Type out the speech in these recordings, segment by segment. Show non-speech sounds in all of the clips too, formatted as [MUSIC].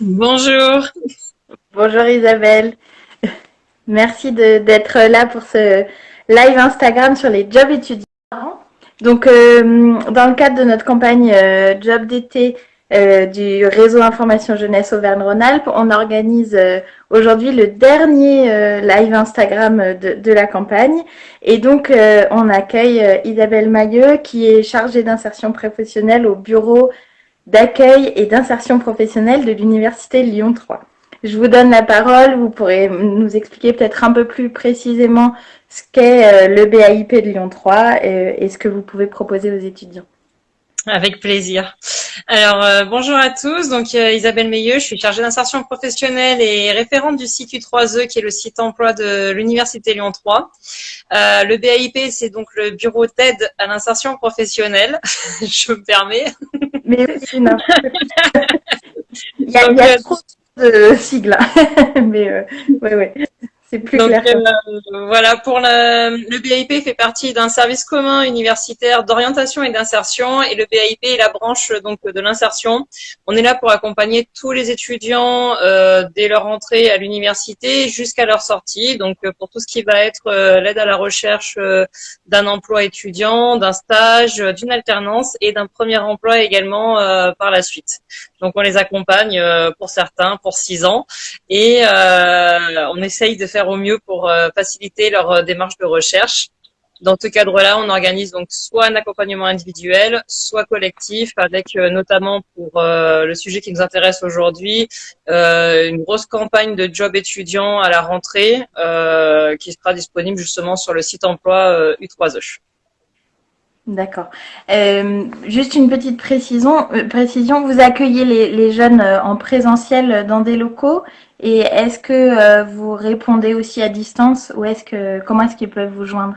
Bonjour. Bonjour Isabelle. Merci d'être là pour ce live Instagram sur les jobs étudiants. Donc, euh, dans le cadre de notre campagne euh, Job d'été euh, du réseau Information Jeunesse Auvergne-Rhône-Alpes, on organise aujourd'hui le dernier live Instagram de, de, la campagne. Et donc, on accueille Isabelle Mailleux, qui est chargée d'insertion professionnelle au bureau d'accueil et d'insertion professionnelle de l'Université Lyon 3. Je vous donne la parole, vous pourrez nous expliquer peut-être un peu plus précisément ce qu'est le BAIP de Lyon 3 et, ce que vous pouvez proposer aux étudiants. Avec plaisir. Alors, euh, bonjour à tous. Donc, euh, Isabelle Meilleux, je suis chargée d'insertion professionnelle et référente du site U3E, qui est le site emploi de l'Université Lyon 3. Euh, le BAIP, c'est donc le bureau d'aide à l'insertion professionnelle. [LAUGHS] je me permets. Mais oui, non. [LAUGHS] il y a, il y a trop de sigles. [LAUGHS] Mais oui, oui. C'est plus clair. Euh, voilà, pour le BIP fait partie d'un service commun universitaire d'orientation et d'insertion et le BIP est la branche donc de l'insertion. On est là pour accompagner tous les étudiants euh, dès leur entrée à l'université jusqu'à leur sortie. Donc euh, pour tout ce qui va être euh, l'aide à la recherche d'un emploi étudiant, d'un stage, d'une alternance et d'un premier emploi également par la suite. Donc on les accompagne pour certains pour six ans et on essaye de faire au mieux pour euh, faciliter leur euh, démarche de recherche. Dans ce cadre-là, on organise donc soit un accompagnement individuel, soit collectif, avec euh, notamment pour le sujet qui nous intéresse aujourd'hui, une grosse campagne de job étudiant à la rentrée qui sera disponible justement sur le site emploi U3E. D'accord. juste une petite précision, précision vous accueillez les, les jeunes en présentiel dans des locaux et est-ce que euh, vous répondez aussi à distance ou est-ce que comment est-ce qu'ils peuvent vous joindre?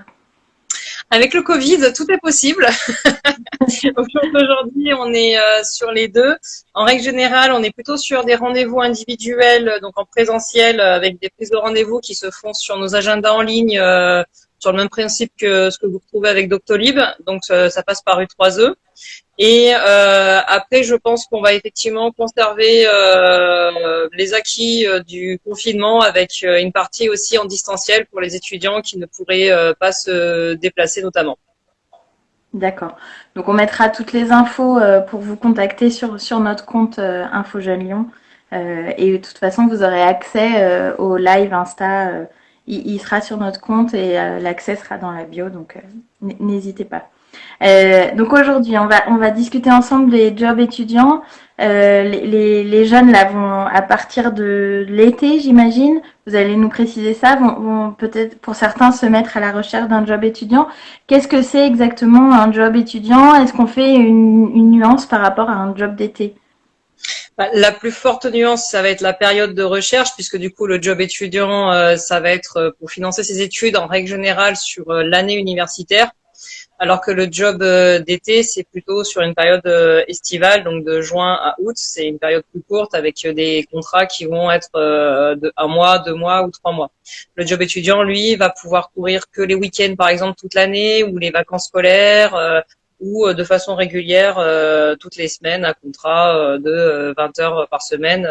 Avec le Covid, tout est possible. [LAUGHS] Aujourd'hui, on est euh, sur les deux. En règle générale, on est plutôt sur des rendez-vous individuels, donc en présentiel, avec des prises de rendez-vous qui se font sur nos agendas en ligne, euh, sur le même principe que ce que vous retrouvez avec Doctolib. Donc, ça passe par U3E. Et euh, après, je pense qu'on va effectivement conserver euh, les acquis euh, du confinement avec une partie aussi en distanciel pour les étudiants qui ne pourraient pas se déplacer notamment. D'accord. Donc on mettra toutes les infos pour vous contacter sur, sur notre compte Info Jeune Lyon. et de toute façon, vous aurez accès au live Insta. Il, il, sera sur notre compte et l'accès sera dans la bio, donc n'hésitez pas. Euh, donc aujourd'hui, on va, on va discuter ensemble des jobs étudiants. Euh, les, les, jeunes là vont à partir de l'été, j'imagine. Vous allez nous préciser ça. Vont, vont peut-être pour certains se mettre à la recherche d'un job étudiant. Qu'est-ce que c'est exactement un job étudiant? Est-ce qu'on fait une, une, nuance par rapport à un job d'été? La plus forte nuance, ça va être la période de recherche, puisque du coup, le job étudiant, euh, ça va être pour financer ses études en règle générale sur l'année universitaire alors que le job euh, d'été, c'est plutôt sur une période euh, estivale, donc de juin à août. C'est une période plus courte avec euh, des contrats qui vont être de un mois, deux mois ou trois mois. Le job étudiant, lui, va pouvoir courir que les week-ends, par exemple, toute l'année ou les vacances scolaires ou de façon régulière toutes les semaines un contrat de 20 heures par semaine,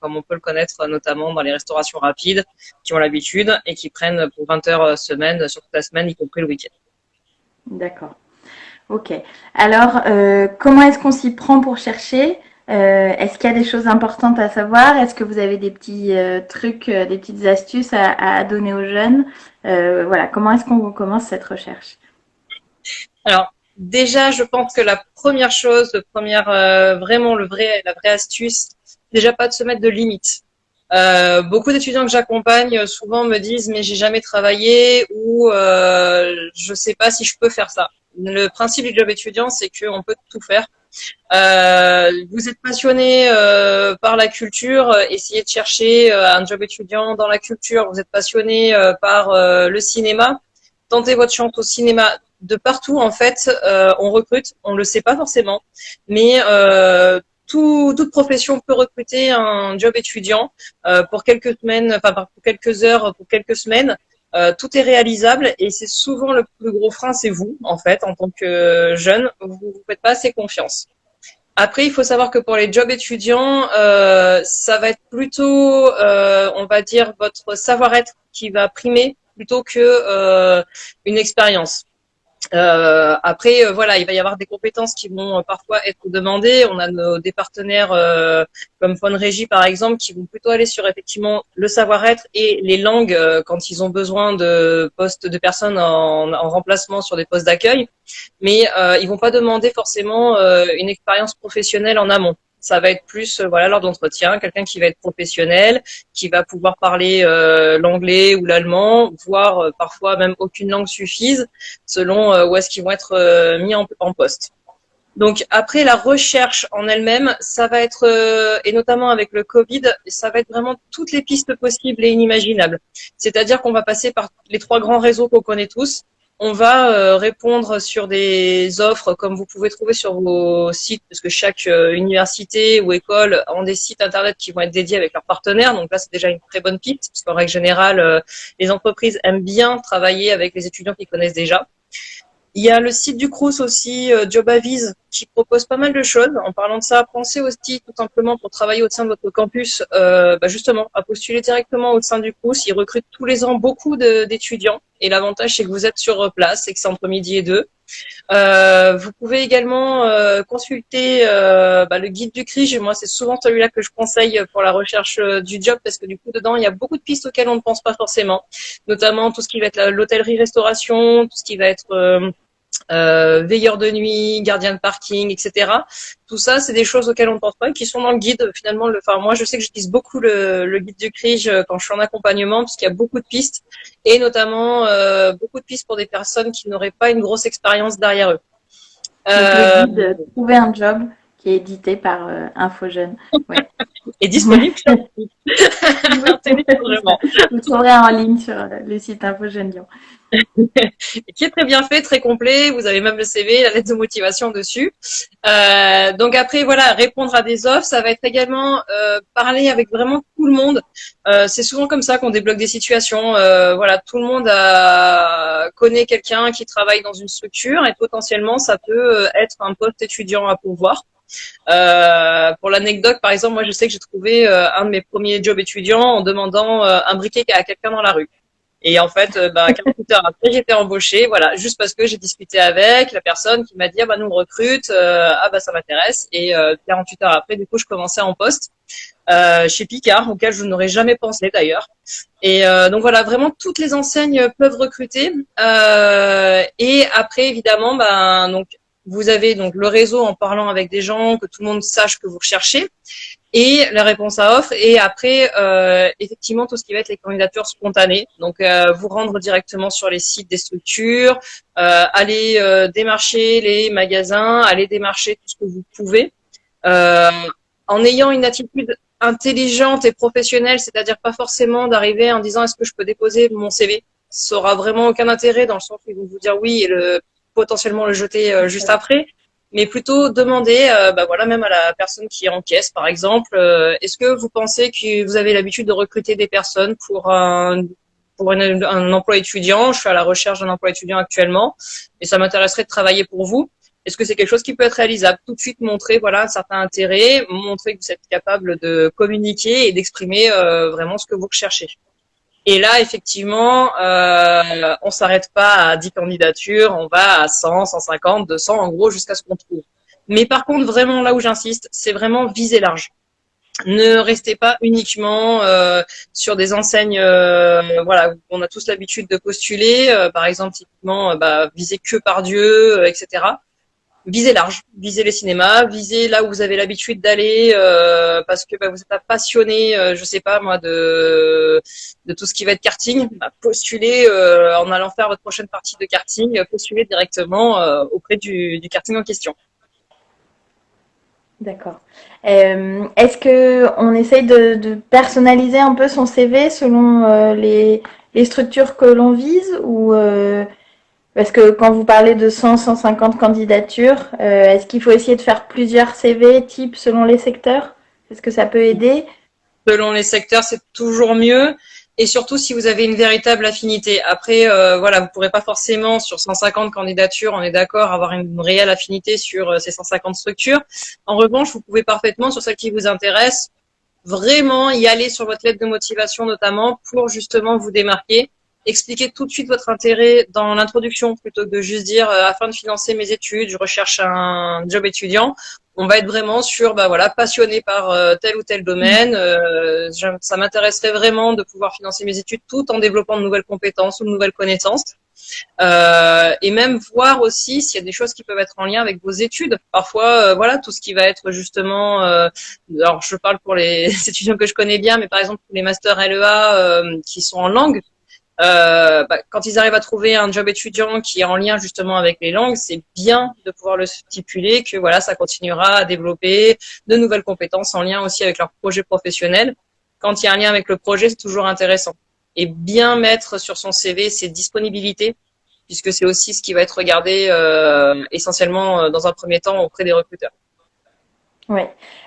comme on peut le connaître notamment dans les restaurations rapides qui ont l'habitude et qui prennent pour 20 heures semaine sur toute la semaine, y compris le week-end. D'accord. Ok. Alors, euh, comment est-ce qu'on s'y prend pour chercher? Euh, Est-ce qu'il y a des choses importantes à savoir? Est-ce que vous avez des petits euh, trucs, euh, des petites astuces à, à donner aux jeunes? Euh, Voilà, comment est-ce qu'on commence cette recherche? Alors, déjà, je pense que la première chose, le première, vraiment le vrai, la vraie astuce, déjà pas de se mettre de limites. Euh, beaucoup d'étudiants que j'accompagne souvent me disent mais j'ai jamais travaillé ou euh, je sais pas si je peux faire ça. Le principe du job étudiant, c'est qu'on peut tout faire. Euh, vous êtes passionné euh, par la culture, essayez de chercher euh, un job étudiant dans la culture. Vous êtes passionné par le cinéma, tentez votre chance au cinéma. De partout, en fait, on recrute. On le sait pas forcément, mais toute profession peut recruter un job étudiant euh, pour quelques semaines, enfin pour quelques heures, pour quelques semaines. Euh, tout est réalisable et c'est souvent le plus gros frein, c'est vous en fait en tant que jeune, vous vous faites pas assez confiance. Après, il faut savoir que pour les jobs étudiants, euh, ça va être plutôt, euh, on va dire, votre savoir-être qui va primer plutôt que euh, une expérience. Euh, après, euh, voilà, il va y avoir des compétences qui vont euh, parfois être demandées. On a des partenaires comme Régie, par exemple, qui vont plutôt aller sur effectivement le savoir-être et les langues quand ils ont besoin de postes de personnes en, en remplacement sur des postes d'accueil. Mais ils vont pas demander forcément une expérience professionnelle en amont ça va être plus euh, voilà lors d'entretien, quelqu'un qui va être professionnel, qui va pouvoir parler euh, l'anglais ou l'allemand, voire euh, parfois même aucune langue suffise, selon où est-ce qu'ils vont être mis en, en, poste. Donc après la recherche en elle-même, ça va être et notamment avec le Covid, ça va être vraiment toutes les pistes possibles et inimaginables. C'est-à-dire qu'on va passer par les trois grands réseaux qu'on connaît tous, on va euh, répondre sur des offres comme vous pouvez trouver sur vos sites, parce que chaque euh, université ou école ont des sites internet qui vont être dédiés avec leurs partenaires. Donc là, c'est déjà une très bonne piste, parce qu'en règle générale, euh, les entreprises aiment bien travailler avec les étudiants qu'ils connaissent déjà. Il y a le site du Crous aussi, JobAvise, qui propose pas mal de choses. En parlant de ça, pensez aussi tout simplement pour travailler au sein de votre campus, euh, bah justement, à postuler directement au sein du Crous. Ils recrutent tous les ans beaucoup d'étudiants. Et l'avantage, c'est que vous êtes sur place et que c'est entre midi et deux. Euh, vous pouvez également euh, consulter euh, bah, le guide du CRIJ. Moi, c'est souvent celui-là que je conseille pour la recherche euh, du job parce que du coup, dedans, il y a beaucoup de pistes auxquelles on ne pense pas forcément, notamment tout ce qui va être l'hôtellerie-restauration, tout ce qui va être euh, veilleur de nuit, gardien de parking, etc. Tout ça, c'est des choses auxquelles on ne pense pas et qui sont dans le guide. Finalement, le, enfin, moi, je sais que j'utilise beaucoup le, le, guide du CRIJ euh, quand je suis en accompagnement, puisqu'il y a beaucoup de pistes et notamment euh, beaucoup de pistes pour des personnes qui n'auraient pas une grosse expérience derrière eux. Euh, le guide Trouver un job qui est édité par euh, Infojeune. Ouais. [LAUGHS] est disponible sur [LAUGHS] Vous trouverez en ligne sur le site Infojeune Lyon. Qui est très bien fait, très complet. Vous avez même le CV, la lettre de motivation dessus. Euh, donc après, voilà, répondre à des offres, ça va être également euh, parler avec vraiment tout le monde. Euh, c'est souvent comme ça qu'on débloque des situations. Euh, voilà, tout le monde a, connaît quelqu'un qui travaille dans une structure et potentiellement, ça peut euh, être un poste étudiant à pouvoir. Euh, pour l'anecdote, par exemple, moi je sais que j'ai trouvé euh, un de mes premiers jobs étudiants en demandant euh, un briquet à quelqu'un dans la rue. Et en fait, euh, bah, 48 heures après, j'étais embauchée, voilà, juste parce que j'ai discuté avec la personne qui m'a dit, ah bah nous on recrute, euh, ah bah ça m'intéresse. Et 48 heures après, du coup, je commençais en poste chez Picard, auquel je n'aurais jamais pensé d'ailleurs. Et donc voilà, vraiment toutes les enseignes peuvent recruter. et après, évidemment, ben donc vous avez donc le réseau en parlant avec des gens, que tout le monde sache que vous recherchez, et la réponse à offre. Et après, euh, effectivement, tout ce qui va être les candidatures spontanées. Donc, euh, vous rendre directement sur les sites des structures, euh, aller euh, démarcher les magasins, aller démarcher tout ce que vous pouvez, euh, en ayant une attitude intelligente et professionnelle, c'est-à-dire pas forcément d'arriver en disant est-ce que je peux déposer mon CV. Ça aura vraiment aucun intérêt dans le sens où ils vont vous dire oui et le potentiellement le jeter euh, juste après, mais plutôt demander, euh, bah voilà, même à la personne qui encaisse, par exemple, euh, est-ce que vous pensez que vous avez l'habitude de recruter des personnes pour un pour un emploi étudiant, je suis à la recherche d'un emploi étudiant actuellement, et ça m'intéresserait de travailler pour vous. Est-ce que c'est quelque chose qui peut être réalisable? Tout de suite montrer voilà un certain intérêt, montrer que vous êtes capable de communiquer et d'exprimer vraiment ce que vous recherchez. Et là, effectivement, euh, on s'arrête pas à 10 candidatures, on va à 100, 150, 200, en gros, jusqu'à ce qu'on trouve. Mais par contre, vraiment, là où j'insiste, c'est vraiment viser large. Ne restez pas uniquement euh, sur des enseignes, euh, voilà, on a tous l'habitude de postuler, euh, par exemple, typiquement, bah, viser que par Dieu, etc visez large, visez les cinémas, visez là où vous avez l'habitude d'aller euh, parce que bah, vous êtes passionné, euh, je sais pas moi, de, tout ce qui va être karting. Bah, postulez euh, en allant faire votre prochaine partie de karting, postulez directement euh, auprès du, karting en question. D'accord. Est-ce que on essaye de, de, personnaliser un peu son CV selon les, les, structures que l'on vise ou parce que quand vous parlez de 100, 150 candidatures, euh, est-ce qu'il faut essayer de faire plusieurs CV types selon les secteurs? Est-ce que ça peut aider? Selon les secteurs, c'est toujours mieux. et surtout si vous avez une véritable affinité. Après, euh, voilà, vous pourrez pas forcément sur 150 candidatures, on est d'accord, avoir une réelle affinité sur euh, ces 150 structures. En revanche, vous pouvez parfaitement sur celle qui vous intéresse vraiment y aller sur votre lettre de motivation notamment pour justement vous démarquer expliquer tout de suite votre intérêt dans l'introduction plutôt que de juste dire euh, afin de financer mes études, je recherche un job étudiant. On va être vraiment sur, bah voilà, passionné par euh, tel ou tel domaine. Euh, ça m'intéresserait vraiment de pouvoir financer mes études tout en développant de nouvelles compétences ou de nouvelles connaissances. et même voir aussi s'il y a des choses qui peuvent être en lien avec vos études. Parfois, voilà, tout ce qui va être justement, alors je parle pour les [LAUGHS] étudiants que je connais bien, mais par exemple les masters LEA qui sont en langue, euh, bah, quand ils arrivent à trouver un job étudiant qui est en lien justement avec les langues, c'est bien de pouvoir le stipuler que voilà, ça continuera à développer de nouvelles compétences en lien aussi avec leur projet professionnel. Quand il y a un lien avec le projet, c'est toujours intéressant. Et bien mettre sur son CV ses disponibilités, puisque c'est aussi ce qui va être regardé euh, essentiellement euh, dans un premier temps auprès des recruteurs. Oui.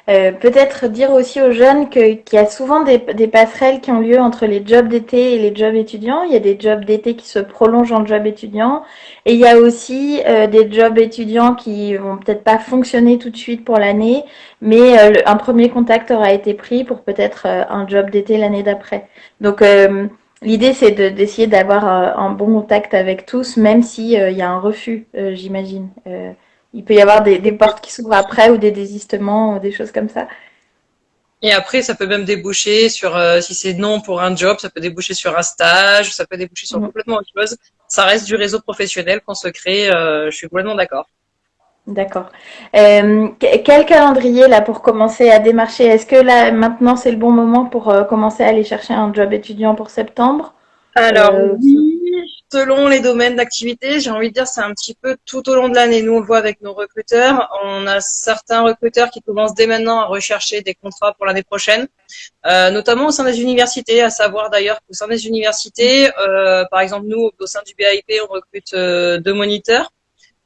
Euh, peut-être dire aussi aux jeunes qu'il y a souvent des, passerelles qui ont lieu entre les jobs d'été et les jobs étudiants. Il y a des jobs d'été qui se prolongent en job étudiant. Et il y a aussi euh, des jobs étudiants qui vont peut-être pas fonctionner tout de suite pour l'année, mais euh, un premier contact aura été pris pour peut-être un job d'été l'année d'après. Donc L'idée, c'est d'essayer d'avoir un bon contact avec tous, même s'il y a un refus, j'imagine il peut y avoir des, portes qui s'ouvrent après ou des désistements, ou des choses comme ça. Et après, ça peut même déboucher sur, euh, si c'est non pour un job, ça peut déboucher sur un stage, ça peut déboucher sur mhm. complètement autre chose. Ça reste du réseau professionnel qu'on se crée, euh, je suis complètement d'accord. D'accord. Euh, quel calendrier là pour commencer à démarcher? Est-ce que là maintenant c'est le bon moment pour commencer à aller chercher un job étudiant pour septembre? Alors oui, selon les domaines d'activité, j'ai envie de dire c'est un petit peu tout au long de l'année. Nous, on le voit avec nos recruteurs. On a certains recruteurs qui commencent dès maintenant à rechercher des contrats pour l'année prochaine, euh, notamment au sein des universités, à savoir d'ailleurs qu'au sein des universités, euh, par exemple nous, au sein du BIP, on recrute euh, deux moniteurs.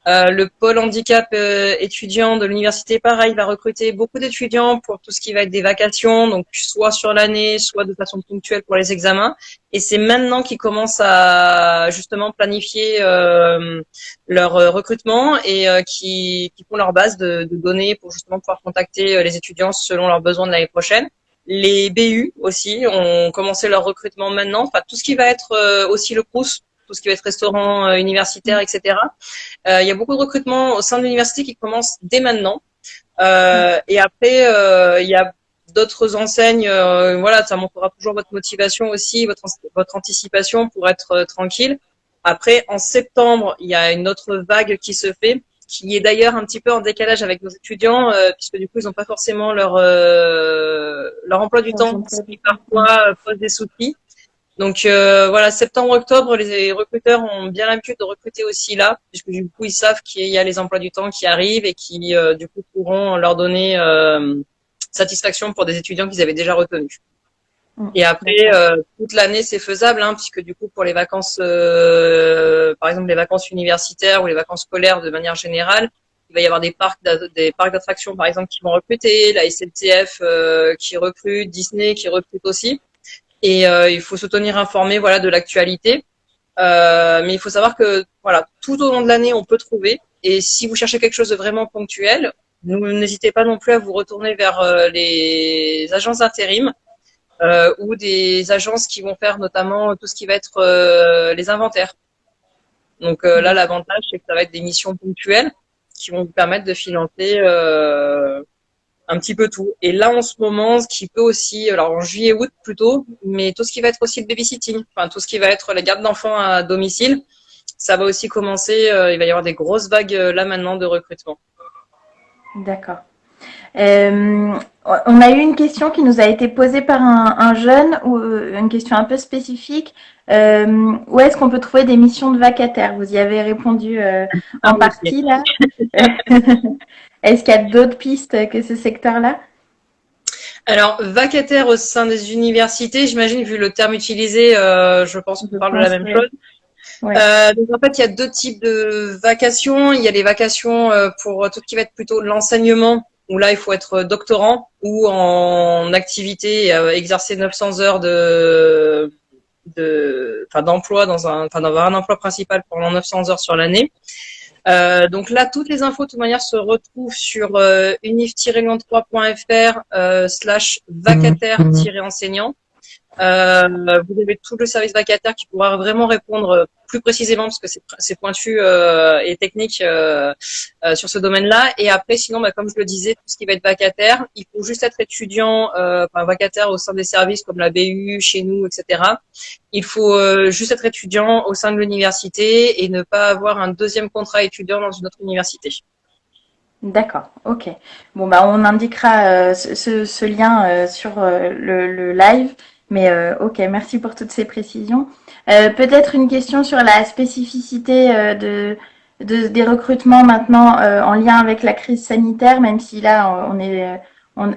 Euh, le pôle handicap euh, étudiant de l'université, pareil, va recruter beaucoup d'étudiants pour tout ce qui va être des vacations, donc soit sur l'année, soit de façon ponctuelle pour les examens. Et c'est maintenant qu'ils commencent à justement planifier euh, leur recrutement et qui, qui, font leur base de, de, données pour justement pouvoir contacter les étudiants selon leurs besoins de l'année prochaine. Les BU aussi ont commencé leur recrutement maintenant. Enfin, tout ce qui va être aussi le CRUS, tout ce qui va être restaurant euh, universitaire, etc. Euh, il y a beaucoup de recrutements au sein de l'université qui commencent dès maintenant. Euh, et après, il y a d'autres enseignes, voilà, ça montrera toujours votre motivation aussi, votre, votre anticipation pour être tranquille. Après, en septembre, il y a une autre vague qui se fait, qui est d'ailleurs un petit peu en décalage avec nos étudiants, puisque du coup, ils n'ont pas forcément leur leur emploi du temps, ce qui parfois pose des soucis. Donc euh, voilà, septembre-octobre, les recruteurs ont bien l'habitude de recruter aussi là, puisque du coup ils savent qu'il y a les emplois du temps qui arrivent et qui euh, du coup pourront leur donner euh, satisfaction pour des étudiants qu'ils avaient déjà retenus. Mm. Et après, toute l'année c'est faisable, hein, puisque du coup pour les vacances, par exemple les vacances universitaires ou les vacances scolaires de manière générale, il va y avoir des parcs des parcs d'attractions par exemple qui vont recruter, la SNCF qui recrute, Disney qui recrute aussi. Et euh, il faut se tenir informé voilà, de l'actualité. Euh, mais il faut savoir que voilà, tout au long de l'année, on peut trouver. Et si vous cherchez quelque chose de vraiment ponctuel, n'hésitez pas non plus à vous retourner vers euh, les agences d'intérim euh, ou des agences qui vont faire notamment tout ce qui va être euh, les inventaires. Donc là, l'avantage, c'est que ça va être des missions ponctuelles qui vont vous permettre de financer un petit peu tout. Et là, en ce moment, ce qui peut aussi, alors en juillet-août plutôt, mais tout ce qui va être aussi le babysitting, enfin tout ce qui va être la garde d'enfants à domicile, ça va aussi commencer. Euh, il va y avoir des grosses vagues euh, là maintenant de recrutement. D'accord. Euh, on a eu une question qui nous a été posée par un, jeune, ou une question un peu spécifique. où est-ce qu'on peut trouver des missions de vacataires? Vous y avez répondu en ah partie là. [LAUGHS] Est-ce qu'il y a d'autres pistes que ce secteur-là? Alors, vacataire au sein des universités, j'imagine, vu le terme utilisé, euh, je pense qu'on parle de la même chose. Euh, donc en fait, il y a deux types de vacations. Il y a les vacations euh, pour tout ce qui va être plutôt l'enseignement, où là, il faut être doctorant ou en activité, exercer 900 heures de de, enfin, d'emploi dans un, enfin, d'avoir un emploi principal pendant 900 heures sur l'année. Euh, donc là, toutes les infos de toute manière se retrouvent sur euh, unif-lyon3.fr euh, slash vacataire-enseignant. Euh, vous avez tout le service vacataire qui pourra vraiment répondre plus précisément parce que c'est pointu euh, et technique euh, euh, sur ce domaine-là. Et après, sinon, bah, comme je le disais, tout ce qui va être vacataire, il faut juste être étudiant, euh, enfin vacataire au sein des services comme la BU, chez nous, etc. Il faut euh, juste être étudiant au sein de l'université et ne pas avoir un deuxième contrat étudiant dans une autre université. D'accord, ok. Bon, bah, on indiquera ce, ce, lien sur le, le live. Mais euh, ok, merci pour toutes ces précisions. Euh, peut-être une question sur la spécificité euh, de, de, des recrutements maintenant en lien avec la crise sanitaire, même si là on est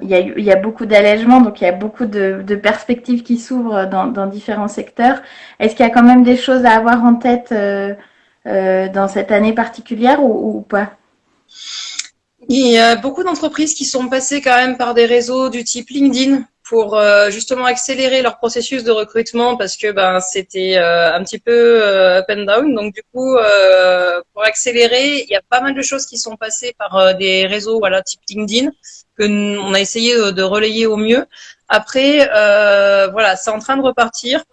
il, y a, y a beaucoup d'allègements, donc il y a beaucoup de, de perspectives qui s'ouvrent dans, dans, différents secteurs. Est-ce qu'il y a quand même des choses à avoir en tête dans cette année particulière ou, ou pas? Il y a beaucoup d'entreprises qui sont passées quand même par des réseaux du type LinkedIn pour euh, justement accélérer leur processus de recrutement parce que ben c'était euh, un petit peu euh, up and down. Donc du coup, pour accélérer, il y a pas mal de choses qui sont passées par des réseaux voilà type LinkedIn que on a essayé de relayer au mieux. Après, voilà, c'est en train de repartir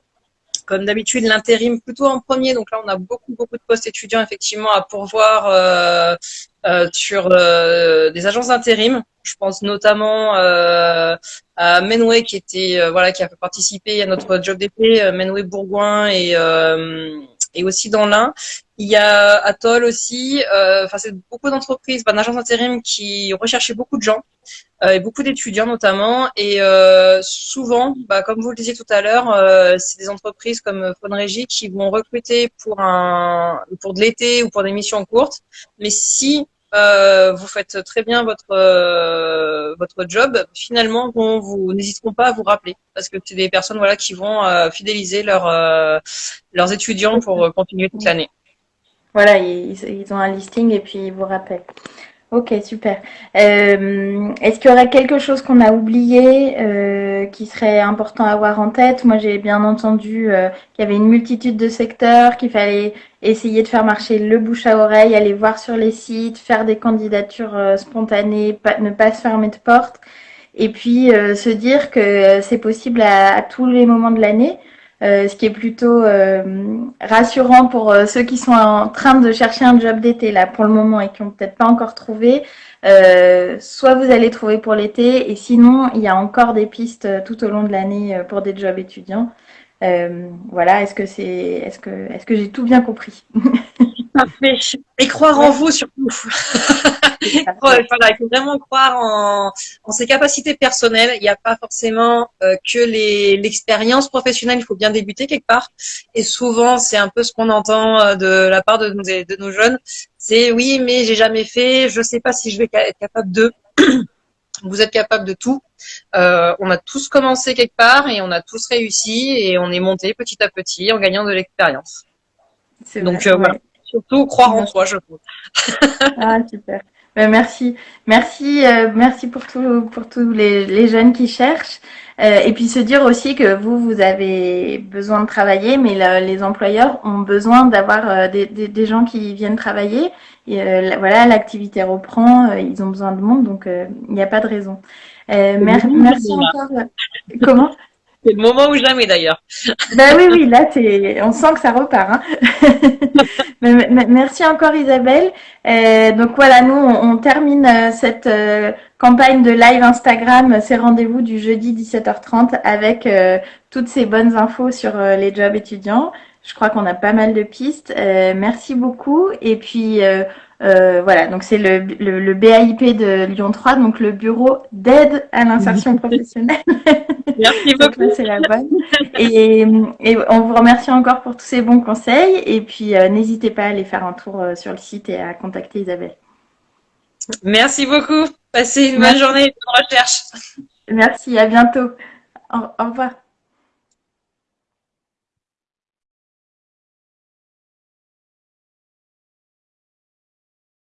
comme d'habitude l'intérim plutôt en premier. Donc là, on a beaucoup beaucoup de postes étudiants effectivement à pourvoir sur euh, des agences d'intérim. Je pense notamment à Menway qui était voilà qui a participé à notre job d'été, Menway Bourgoin et et aussi dans l'Ain. Il y a Atoll aussi. Enfin, c'est beaucoup d'entreprises, ben, d'agence d'intérim qui recherchaient beaucoup de gens. Euh, et beaucoup d'étudiants notamment. Et euh, souvent, bah, comme vous le disiez tout à l'heure, euh, c'est des entreprises comme Fonrégie qui vont recruter pour un pour de l'été ou pour des missions courtes. Mais si euh, vous faites très bien votre euh, votre job, finalement, bon, vous n'hésiteront pas à vous rappeler parce que c'est des personnes voilà qui vont euh, fidéliser leurs leurs étudiants pour continuer toute l'année. Voilà, ils, ils, ont un listing et puis ils vous rappellent. Ok, super. Euh, Est-ce qu'il y aurait quelque chose qu'on a oublié euh, qui serait important à avoir en tête? Moi, j'ai bien entendu euh, qu'il y avait une multitude de secteurs, qu'il fallait essayer de faire marcher le bouche à oreille, aller voir sur les sites, faire des candidatures euh, spontanées, pas, ne pas se fermer de porte, et puis euh, se dire que c'est possible à, à, tous les moments de l'année. Euh, ce qui est plutôt euh, rassurant pour euh, ceux qui sont en train de chercher un job d'été là pour le moment et qui n'ont peut-être pas encore trouvé. soit vous allez trouver pour l'été et sinon il y a encore des pistes tout au long de l'année pour des jobs étudiants. voilà, est-ce que c'est, est-ce que, est-ce que j'ai tout bien compris? [LAUGHS] Parfait. Et croire en vous surtout. [LAUGHS] voilà, il faut vraiment croire en, en, ses capacités personnelles. Il n'y a pas forcément euh, que l'expérience professionnelle. Il faut bien débuter quelque part. Et souvent, c'est un peu ce qu'on entend euh, de la part de nos, de nos jeunes. C'est oui, mais j'ai jamais fait. Je ne sais pas si je vais être capable de. [CLEARS THROAT] Vous êtes capable de tout. Euh, on a tous commencé quelque part et on a tous réussi et on est monté petit à petit en gagnant de l'expérience. Donc euh, voilà surtout croire en soi, je trouve. [LAUGHS] ah, super. Ben, merci, merci, euh, merci pour tout, pour tous les, les jeunes qui cherchent. Euh, et puis se dire aussi que vous, vous avez besoin de travailler, mais les employeurs ont besoin d'avoir euh, des, des, des, gens qui viennent travailler. Et, euh, voilà, l'activité reprend, ils ont besoin de monde, donc il n'y a pas de raison. merci encore. Comment? C'est le moment ou jamais d'ailleurs. Ben oui, oui, là, on sent que ça repart. Hein. [LAUGHS] Merci encore Isabelle. Euh, donc voilà, nous, on, termine euh, cette euh, campagne de live Instagram, ces rendez-vous du jeudi 17h30 avec toutes ces bonnes infos sur les jobs étudiants. Je crois qu'on a pas mal de pistes. merci beaucoup. Et puis, euh, voilà, donc c'est le, le, le, BAIP de Lyon 3, donc le bureau d'aide à l'insertion [LAUGHS] professionnelle. Merci [LAUGHS] beaucoup. c'est la bonne. Et, et, on vous remercie encore pour tous ces bons conseils. Et puis, euh, n'hésitez pas à aller faire un tour euh, sur le site et à contacter Isabelle. Merci beaucoup. Passez une bonne journée de recherche. Merci, à bientôt. au, au revoir.